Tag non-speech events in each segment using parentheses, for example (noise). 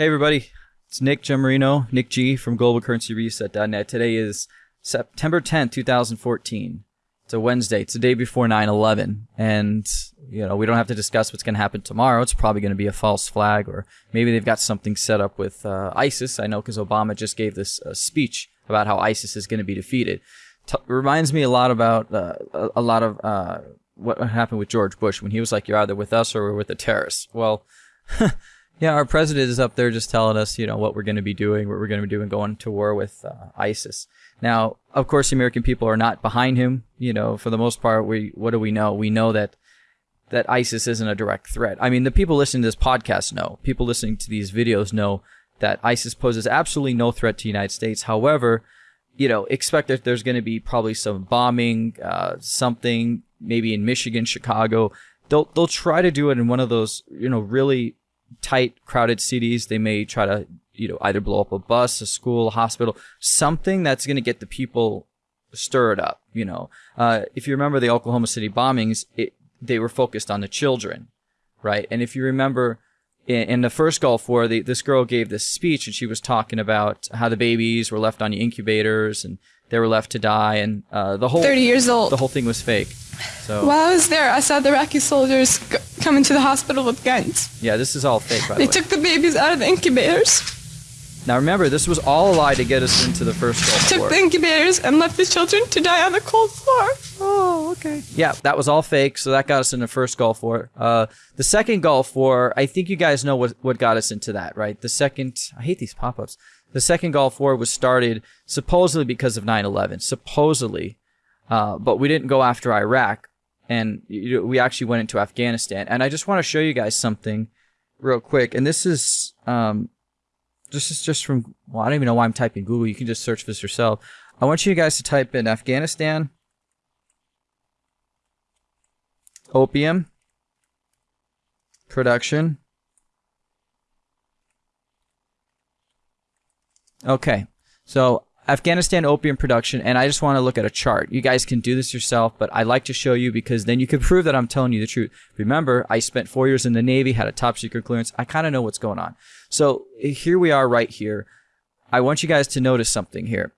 Hey everybody, it's Nick Gemarino, Nick G from GlobalCurrencyReset.net. Today is September 10th, 2014. It's a Wednesday. It's the day before 9/11, and you know we don't have to discuss what's going to happen tomorrow. It's probably going to be a false flag, or maybe they've got something set up with uh, ISIS. I know because Obama just gave this uh, speech about how ISIS is going to be defeated. T- reminds me a lot about uh, a, a, lot of uh, what happened with George Bush when he was like, "You're either with us or we're with the terrorists." Well. (laughs) Yeah, our president is up there just telling us, you know, what we're going to be doing, what we're going to be doing, going to war with uh, ISIS. Now, of course, the American people are not behind him. You know, for the most part, we what do we know? We know that that ISIS isn't a direct threat. I mean, the people listening to this podcast know. People listening to these videos know that ISIS poses absolutely no threat to the United States. However, you know, expect that there's going to be probably some bombing, uh, something maybe in Michigan, Chicago. They'll they'll try to do it in one of those, you know, really tight, crowded cities, they may try to, you know, either blow up a bus, a school, a hospital, something that's going to get the people stirred up. You know, uh, if you remember the Oklahoma City bombings, it, they were focused on the children, right? And if you remember in, in the first Gulf War, the, this girl gave this speech and she was talking about how the babies were left on the incubators and they were left to die, and uh, the whole 30 years old. The whole thing was fake. So while I was there, I saw the Iraqi soldiers g- come into the hospital with guns. Yeah, this is all fake. By they the took the babies out of the incubators. Now remember, this was all a lie to get us into the first Gulf took War. the incubators and left the children to die on the cold floor. Oh, okay. Yeah, that was all fake. So that got us in the first Gulf War. Uh, the second Gulf War, I think you guys know what what got us into that, right? The second, I hate these pop-ups. The second Gulf War was started supposedly because of 9/11, supposedly, uh, but we didn't go after Iraq, and we actually went into Afghanistan. And I just want to show you guys something real quick. And this is um, this is just from well, I don't even know why I'm typing Google. You can just search this yourself. I want you guys to type in Afghanistan opium production Okay, so Afghanistan opium production, and I just want to look at a chart. You guys can do this yourself, but I like to show you because then you can prove that I'm telling you the truth. Remember, I spent four years in the Navy, had a top secret clearance. I kind of know what's going on. So here we are right here. I want you guys to notice something here.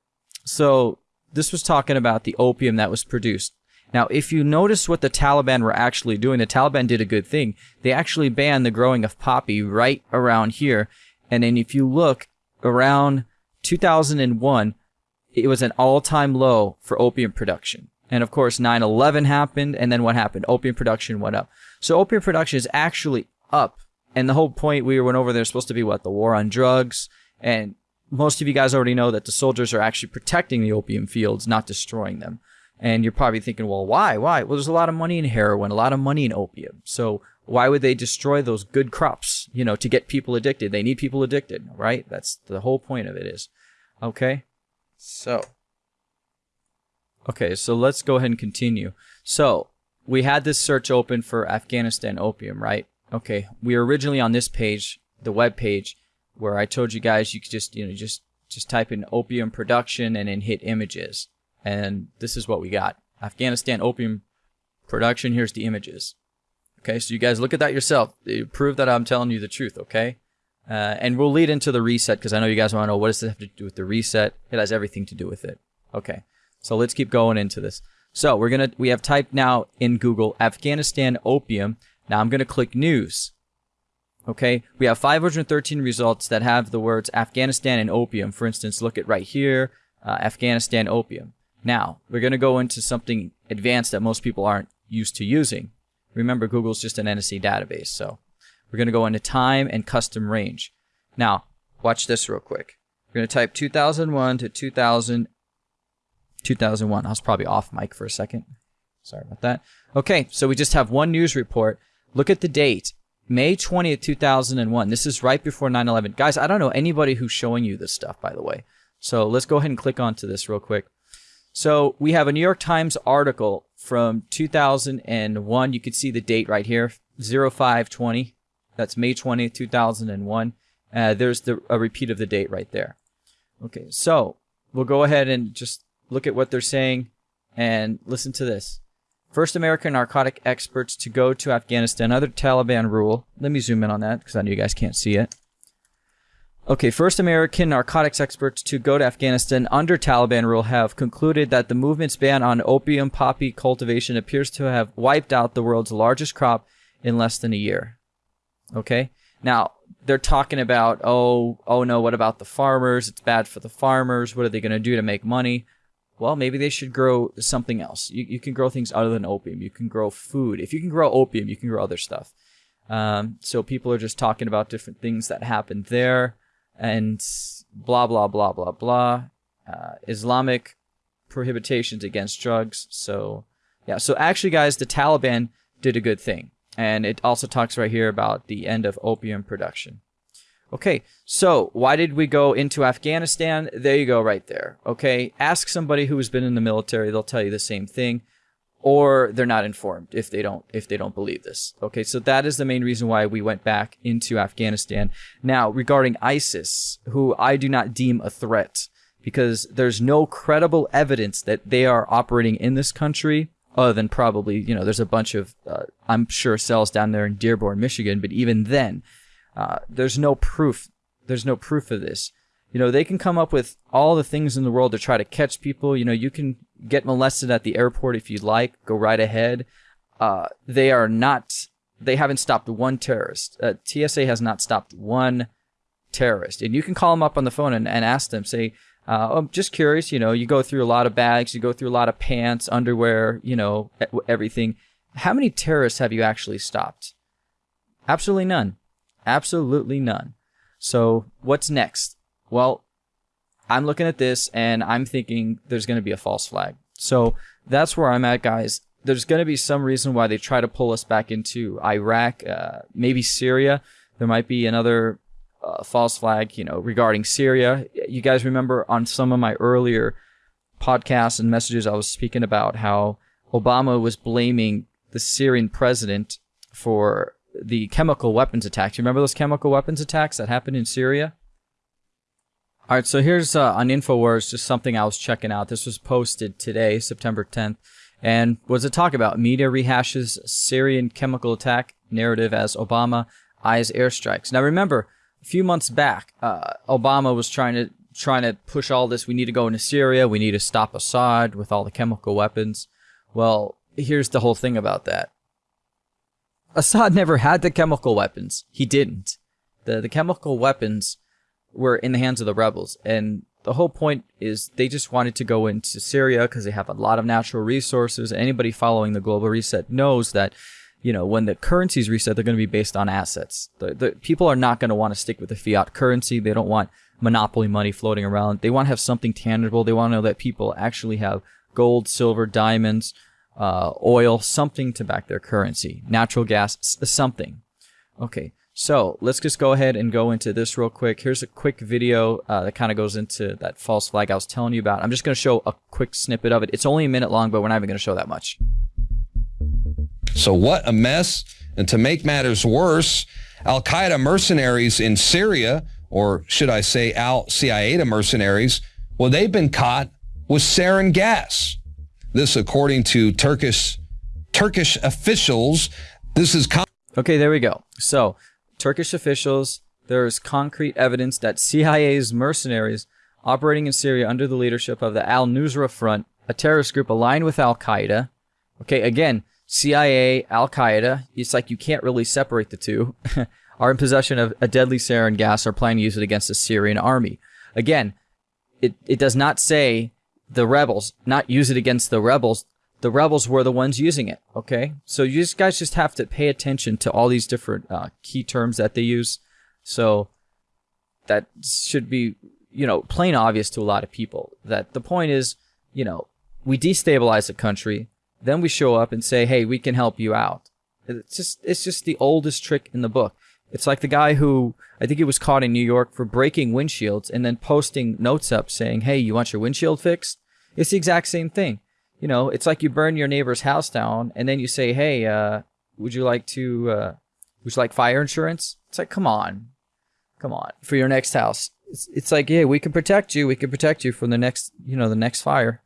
So this was talking about the opium that was produced. Now, if you notice what the Taliban were actually doing, the Taliban did a good thing. They actually banned the growing of poppy right around here. And then if you look around 2001, it was an all-time low for opium production. And of course, 9/11 happened, and then what happened? Opium production went up. So opium production is actually up. And the whole point we went over there is supposed to be what the war on drugs. And most of you guys already know that the soldiers are actually protecting the opium fields, not destroying them. And you're probably thinking, well, why? Why? Well, there's a lot of money in heroin, a lot of money in opium. So why would they destroy those good crops, you know, to get people addicted? They need people addicted, right? That's the whole point of it is. Okay? So. Okay, so let's go ahead and continue. So, we had this search open for Afghanistan opium, right? Okay, we were originally on this page, the web page, where I told you guys you could just, you know, just just type in opium production and then hit images. And this is what we got. Afghanistan opium production, here's the images. Okay, so you guys look at that yourself. You prove that I'm telling you the truth, okay? Uh, and we'll lead into the reset because I know you guys want to know what does this have to do with the reset. It has everything to do with it. Okay, so let's keep going into this. So we're gonna we have typed now in Google Afghanistan opium. Now I'm gonna click news. Okay, we have 513 results that have the words Afghanistan and opium. For instance, look at right here, uh, Afghanistan opium. Now we're gonna go into something advanced that most people aren't used to using. Remember, Google's just an NSA database, so we're going to go into time and custom range. Now, watch this real quick. We're going to type 2001 to 2000, 2001. I was probably off mic for a second. Sorry about that. Okay, so we just have one news report. Look at the date. May 20th, 2001. This is right before 9-11. Guys, I don't know anybody who's showing you this stuff, by the way. So let's go ahead and click onto this real quick. So we have a New York Times article from 2001. You can see the date right here, 0520. That's May 20th, 2001. Uh, there's the, a repeat of the date right there. Okay, so we'll go ahead and just look at what they're saying and listen to this. First American narcotic experts to go to Afghanistan under Taliban rule. Let me zoom in on that because I know you guys can't see it. Okay, first American narcotics experts to go to Afghanistan under Taliban rule have concluded that the movement's ban on opium poppy cultivation appears to have wiped out the world's largest crop in less than a year. Okay? Now, they're talking about, oh, oh no, what about the farmers? It's bad for the farmers. What are they going to do to make money? Well, maybe they should grow something else. You, you can grow things other than opium. You can grow food. If you can grow opium, you can grow other stuff. Um, so people are just talking about different things that happened there and blah, blah, blah, blah, blah. Uh, Islamic prohibitions against drugs. So, yeah. So actually, guys, the Taliban did a good thing. And it also talks right here about the end of opium production. Okay, so why did we go into Afghanistan? There you go, right there. Okay, ask somebody who has been in the military; they'll tell you the same thing, or they're not informed if they don't if they don't believe this. Okay, so that is the main reason why we went back into Afghanistan. Now, regarding ISIS, who I do not deem a threat, because there's no credible evidence that they are operating in this country other than probably, you know, there's a bunch of, uh, I'm sure, cells down there in Dearborn, Michigan, but even then, uh, there's no proof. There's no proof of this. You know, they can come up with all the things in the world to try to catch people. You know, you can get molested at the airport if you'd like, go right ahead. Uh, they are not, they haven't stopped one terrorist. Uh, TSA has not stopped one terrorist. And you can call them up on the phone and, and ask them, say, uh, I'm just curious, you know, you go through a lot of bags, you go through a lot of pants, underwear, you know, everything. How many terrorists have you actually stopped? Absolutely none. Absolutely none. So what's next? Well, I'm looking at this and I'm thinking there's going to be a false flag. So that's where I'm at, guys. There's going to be some reason why they try to pull us back into Iraq, uh, maybe Syria. There might be another uh, false flag, you know, regarding Syria. You guys remember on some of my earlier podcasts and messages, I was speaking about how Obama was blaming the Syrian president for the chemical weapons attacks. You remember those chemical weapons attacks that happened in Syria? All right, so here's uh, on Infowars just something I was checking out. This was posted today, September 10th, and was a talk about media rehashes Syrian chemical attack narrative as Obama eyes airstrikes. Now remember, a few months back, uh, Obama was trying to trying to push all this. We need to go into Syria. We need to stop Assad with all the chemical weapons. Well, here's the whole thing about that. Assad never had the chemical weapons. He didn't. The the chemical weapons were in the hands of the rebels, and the whole point is they just wanted to go into Syria because they have a lot of natural resources. Anybody following the global reset knows that you know, when the currencies reset, they're going to be based on assets. The, the people are not going to want to stick with the fiat currency. They don't want monopoly money floating around. They want to have something tangible. They want to know that people actually have gold, silver, diamonds, uh, oil, something to back their currency, natural gas, something. Okay, so let's just go ahead and go into this real quick. Here's a quick video uh, that kind of goes into that false flag I was telling you about. I'm just going to show a quick snippet of it. It's only a minute long, but we're not even going to show that much. So what a mess. And to make matters worse, Al Qaeda mercenaries in Syria, or should I say Al Qaeda mercenaries, well, they've been caught with sarin gas. This, according to Turkish Turkish officials, this is. Okay, there we go. So, Turkish officials, there's concrete evidence that CIA's mercenaries operating in Syria under the leadership of the Al Nusra Front, a terrorist group aligned with Al Qaeda. Okay, again, CIA, Al Qaeda, it's like you can't really separate the two, (laughs) are in possession of a deadly sarin gas are planning to use it against the Syrian army. Again, it, it does not say the rebels, not use it against the rebels. The rebels were the ones using it, okay? So you guys just have to pay attention to all these different uh, key terms that they use. So that should be, you know, plain obvious to a lot of people that the point is, you know, we destabilize a country then we show up and say, "Hey, we can help you out." It's just it's just the oldest trick in the book. It's like the guy who I think he was caught in New York for breaking windshields and then posting notes up saying, "Hey, you want your windshield fixed?" It's the exact same thing. You know, it's like you burn your neighbor's house down and then you say, "Hey, uh, would you like to uh, would you like fire insurance?" It's like, "Come on. Come on. For your next house." It's, it's like, "Yeah, we can protect you. We can protect you from the next, you know, the next fire."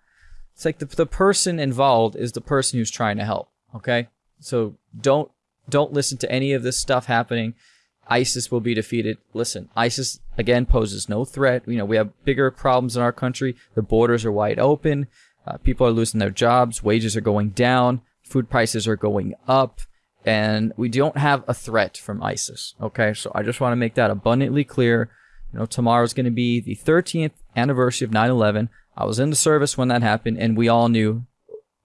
It's like the, the person involved is the person who's trying to help. Okay. So don't, don't listen to any of this stuff happening. ISIS will be defeated. Listen, ISIS again poses no threat. You know, we have bigger problems in our country. The borders are wide open. Uh, people are losing their jobs. Wages are going down. Food prices are going up. And we don't have a threat from ISIS. Okay. So I just want to make that abundantly clear. You know, tomorrow's going to be the 13th anniversary of 9 11. I was in the service when that happened, and we all knew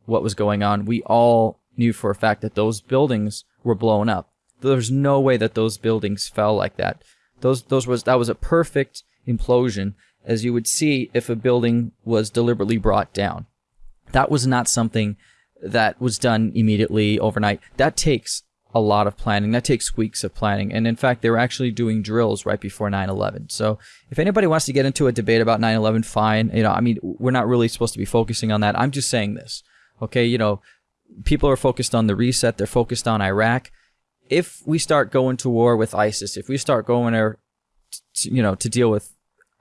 what was going on. We all knew for a fact that those buildings were blown up. There's no way that those buildings fell like that. Those those was that was a perfect implosion, as you would see if a building was deliberately brought down. That was not something that was done immediately overnight. That takes a lot of planning. That takes weeks of planning. And in fact, they were actually doing drills right before 9/11. So if anybody wants to get into a debate about 9/11, fine. You know, I mean, we're not really supposed to be focusing on that. I'm just saying this. Okay, you know, people are focused on the reset. They're focused on Iraq. If we start going to war with ISIS, if we start going there, you know, to deal with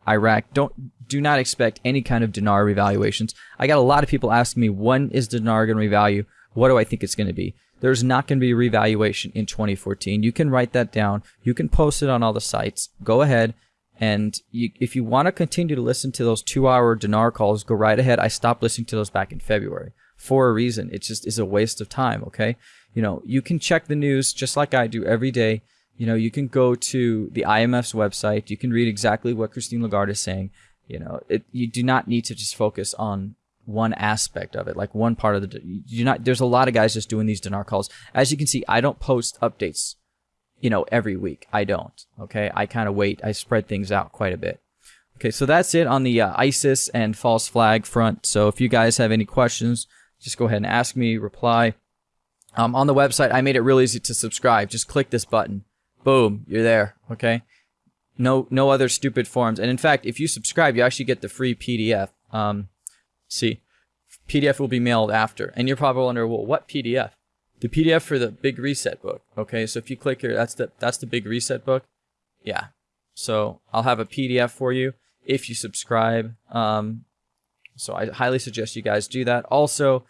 Iraq, don't do not expect any kind of dinar revaluations. I got a lot of people asking me when is dinar going to revalue? What do I think it's going to be? There's not going to be a revaluation in 2014. You can write that down. You can post it on all the sites. Go ahead. And you, if you want to continue to listen to those two hour dinar calls, go right ahead. I stopped listening to those back in February for a reason. It just is a waste of time. Okay. You know, you can check the news just like I do every day. You know, you can go to the IMF's website. You can read exactly what Christine Lagarde is saying. You know, it, you do not need to just focus on one aspect of it, like one part of the. You're not. There's a lot of guys just doing these dinar calls. As you can see, I don't post updates, you know, every week. I don't. Okay, I kind of wait. I spread things out quite a bit. Okay, so that's it on the uh, ISIS and false flag front. So if you guys have any questions, just go ahead and ask me. Reply. Um, on the website, I made it real easy to subscribe. Just click this button. Boom, you're there. Okay. No, no other stupid forms. And in fact, if you subscribe, you actually get the free PDF. Um, See, PDF will be mailed after. And you're probably wondering, well, what PDF? The PDF for the Big Reset book. Okay, so if you click here, that's the that's the Big Reset book. Yeah. So I'll have a PDF for you if you subscribe. Um, so I highly suggest you guys do that. Also,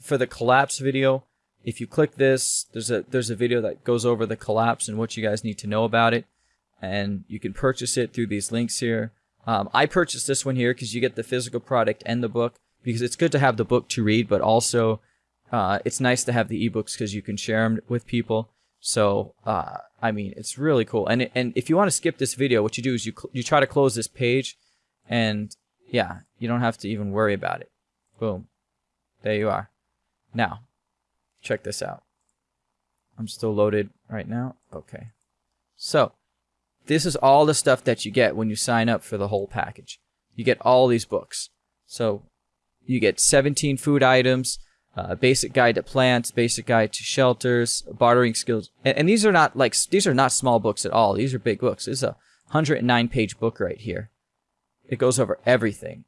for the collapse video, if you click this, there's a there's a video that goes over the collapse and what you guys need to know about it, and you can purchase it through these links here. Um, I purchased this one here because you get the physical product and the book because it's good to have the book to read, but also uh, it's nice to have the ebooks because you can share them with people. So uh, I mean, it's really cool. And and if you want to skip this video, what you do is you you try to close this page, and yeah, you don't have to even worry about it. Boom, there you are. Now, check this out. I'm still loaded right now. Okay, so this is all the stuff that you get when you sign up for the whole package. You get all these books. So you get 17 food items, uh, basic guide to plants, basic guide to shelters, bartering skills. And, and, these are not like, these are not small books at all. These are big books. This is a 109 page book right here. It goes over everything.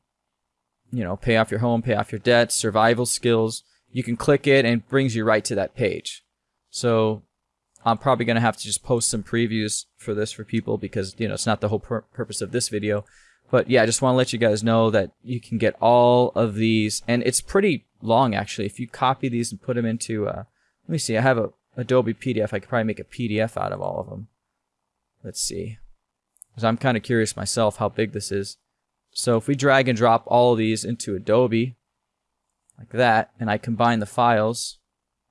You know, pay off your home, pay off your debts, survival skills. You can click it and it brings you right to that page. So I'm probably going to have to just post some previews for this for people because, you know, it's not the whole pur- purpose of this video. But yeah, I just want to let you guys know that you can get all of these. And it's pretty long, actually. If you copy these and put them into, uh, let me see, I have a Adobe PDF. I could probably make a PDF out of all of them. Let's see. Because I'm kind of curious myself how big this is. So if we drag and drop all of these into Adobe, like that, and I combine the files,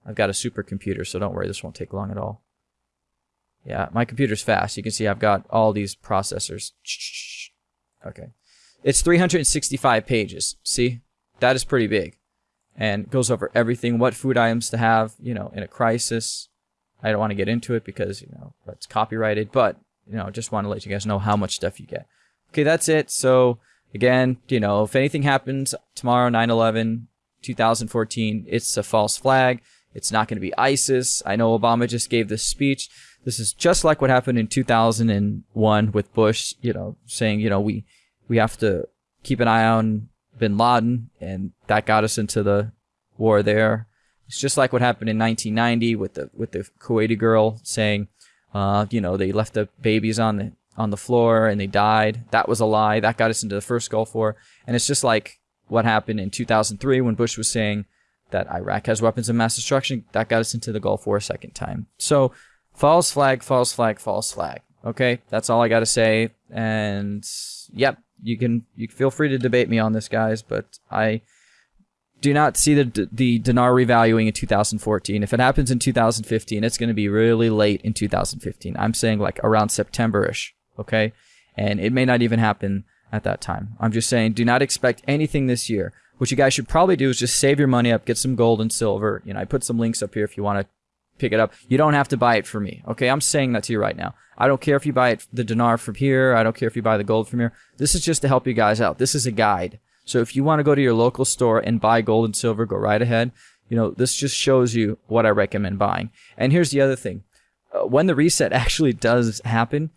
I've got a supercomputer, so don't worry, this won't take long at all. Yeah, my computer's fast. You can see I've got all these processors. (tsk) Okay. It's 365 pages. See? That is pretty big. And goes over everything, what food items to have, you know, in a crisis. I don't want to get into it because, you know, it's copyrighted, but, you know, I just want to let you guys know how much stuff you get. Okay, that's it. So, again, you know, if anything happens tomorrow, 9 11, 2014, it's a false flag. It's not going to be ISIS. I know Obama just gave this speech. This is just like what happened in 2001 with Bush, you know, saying, you know, we, we have to keep an eye on bin Laden, and that got us into the war there. It's just like what happened in 1990 with the with the Kuwaiti girl saying, uh, you know, they left the babies on the on the floor and they died. That was a lie. That got us into the first Gulf War, and it's just like what happened in 2003 when Bush was saying that Iraq has weapons of mass destruction. That got us into the Gulf War a second time. So false flag, false flag, false flag. Okay, that's all I got to say. And yep, you can you feel free to debate me on this, guys, but I do not see the the dinar revaluing in 2014. If it happens in 2015, it's going to be really late in 2015. I'm saying like around September-ish, okay? And it may not even happen at that time. I'm just saying do not expect anything this year. What you guys should probably do is just save your money up, get some gold and silver. You know, I put some links up here if you want to pick it up. You don't have to buy it for me. Okay, I'm saying that to you right now. I don't care if you buy it the dinar from here. I don't care if you buy the gold from here. This is just to help you guys out. This is a guide. So if you want to go to your local store and buy gold and silver, go right ahead. You know, this just shows you what I recommend buying. And here's the other thing. Uh, when the reset (laughs) actually does happen,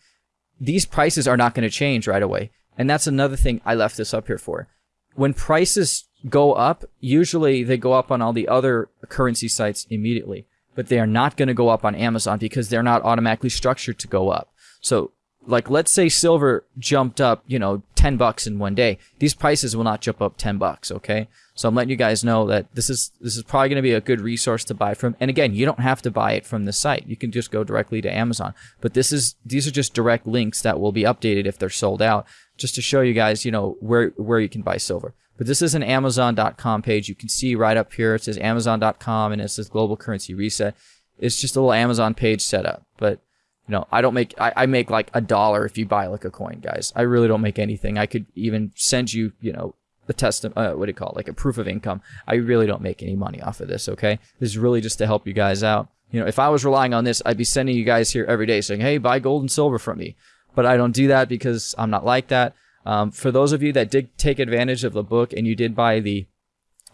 these prices are not going to change right away. And that's another thing I left this up here for. When prices go up, usually they go up on all the other currency sites immediately, but they are not going to go up on Amazon because they're not automatically structured to go up. So like let's say silver jumped up, you know, 10 bucks in one day. These prices will not jump up 10 bucks, okay? So I'm letting you guys know that this is this is probably going to be a good resource to buy from. And again, you don't have to buy it from the site. You can just go directly to Amazon. But this is these are just direct links that will be updated if they're sold out just to show you guys, you know, where where you can buy silver. But this is an amazon.com page. You can see right up here it says amazon.com and it says global currency reset. It's just a little Amazon page setup. But you know, I don't make, I, I make like a dollar if you buy like a coin, guys. I really don't make anything. I could even send you, you know, a test, uh, what do you call it? Like a proof of income. I really don't make any money off of this. Okay. This is really just to help you guys out. You know, if I was relying on this, I'd be sending you guys here every day saying, Hey, buy gold and silver from me. But I don't do that because I'm not like that. Um, for those of you that did take advantage of the book and you did buy the,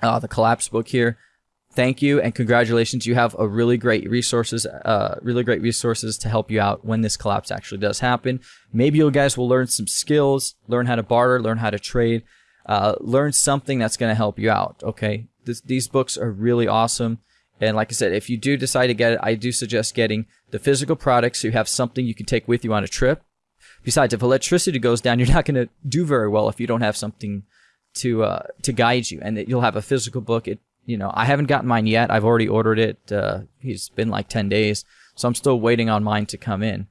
uh, the collapse book here, thank you and congratulations. You have a really great resources, uh, really great resources to help you out when this collapse actually does happen. Maybe you guys will learn some skills, learn how to barter, learn how to trade, uh, learn something that's going to help you out. Okay. This, these books are really awesome. And like I said, if you do decide to get it, I do suggest getting the physical products so you have something you can take with you on a trip. Besides, if electricity goes down, (laughs) you're not going to do very well if you don't have something to uh, to guide you, and that you'll have a physical book. It you know, I haven't gotten mine yet. I've already ordered it. Uh, it's been like 10 days, so I'm still waiting on mine to come in.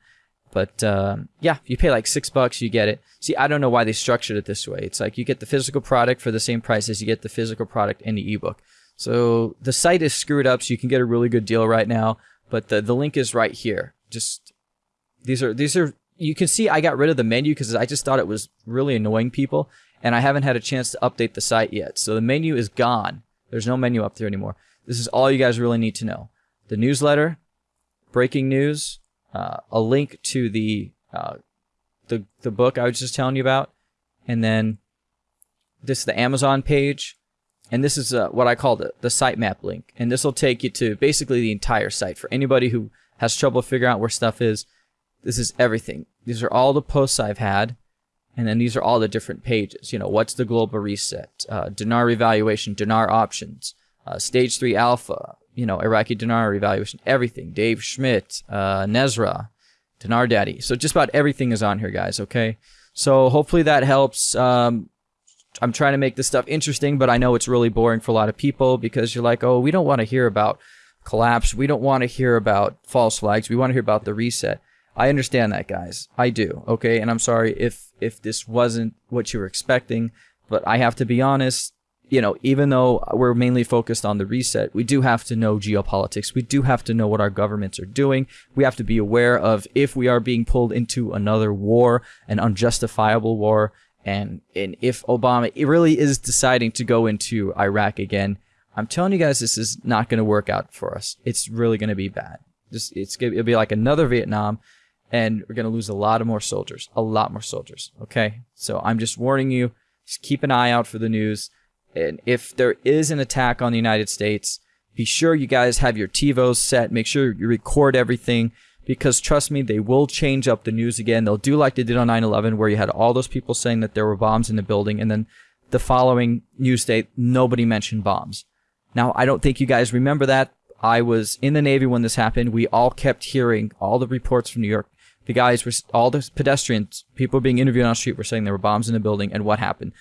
But uh, yeah, you pay like six bucks, you get it. See, I don't know why they structured it this way. It's like you get the physical product for the same price as you get the physical product in the ebook. So the site is screwed up, so you can get a really good deal right now. But the the link is right here. Just these are these are you can see I got rid of the menu because I just thought it was really annoying people, and I haven't had a chance to update the site yet. So the menu is gone. There's no menu up there anymore. This is all you guys really need to know. The newsletter, breaking news, uh, a link to the uh, the the book I was just telling you about, and then this is the Amazon page, and this is uh, what I call the the sitemap link, and this will take you to basically the entire site for anybody who has trouble figuring out where stuff is. This is everything. These are all the posts I've had. And then these are all the different pages. You know, what's the global reset? Uh, dinar revaluation, dinar options, uh, stage three alpha, you know, Iraqi dinar revaluation, everything. Dave Schmidt, uh, Nezra, Dinar Daddy. So just about everything is on here, guys. Okay. So hopefully that helps. Um, I'm trying to make this stuff interesting, but I know it's really boring for a lot of people because you're like, oh, we don't want to hear about collapse. We don't want to hear about false flags. We want to hear about the reset. I understand that, guys. I do. Okay, and I'm sorry if if this wasn't what you were expecting, but I have to be honest. You know, even though we're mainly focused on the reset, we do have to know geopolitics. We do have to know what our governments are doing. We have to be aware of if we are being pulled into another war, an unjustifiable war, and and if Obama really is deciding to go into Iraq again, I'm telling you guys, this is not going to work out for us. It's really going to be bad. Just it's it'll be like another Vietnam and we're going to lose a lot of more soldiers, a lot more soldiers. Okay. So I'm just warning you, just keep an eye out for the news. And if there is an attack on the United States, be sure you guys have your TiVos set. Make sure you record everything because trust me, they will change up the news again. They'll do like they did on 9-11 where you had all those people saying that there were bombs in the building and then the following news day, nobody mentioned bombs. Now, I don't think you guys remember that. I was in the Navy when this happened. We all kept hearing all the reports from New York the guys were all the pedestrians, people being interviewed on the street were saying there were bombs in the building and what happened.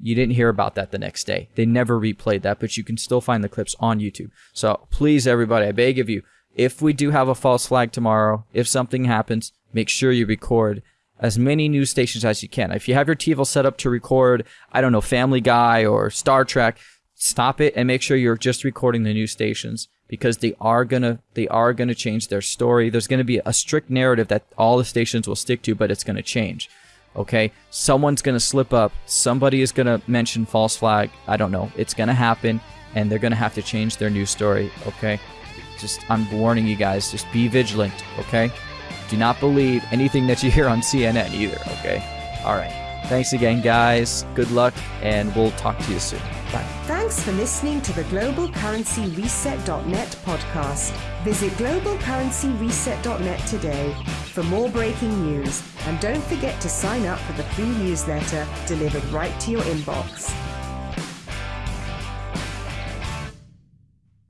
You didn't hear about that the next day. They never replayed that, but you can still find the clips on YouTube. So please, everybody, I beg of you, if we do have a false flag tomorrow, if something happens, make sure you record as many news stations as you can. If you have your TiVo set up to record, I don't know, Family Guy or Star Trek, stop it and make sure you're just recording the news stations because they are gonna they are gonna change their story. There's gonna be a strict narrative that all the stations will stick to, but it's gonna change. Okay, someone's gonna slip up. Somebody is gonna mention false flag. I don't know. It's gonna happen, and they're gonna have to change their news story. Okay, just I'm warning you guys. Just be vigilant. Okay, do not believe anything that you hear on CNN either. Okay, all right. Thanks again, guys. Good luck, and we'll talk to you soon. Thanks for listening to the GlobalCurrencyReset.net podcast. Visit GlobalCurrencyReset.net today for more breaking news. And don't forget to sign up for the free newsletter delivered right to your inbox.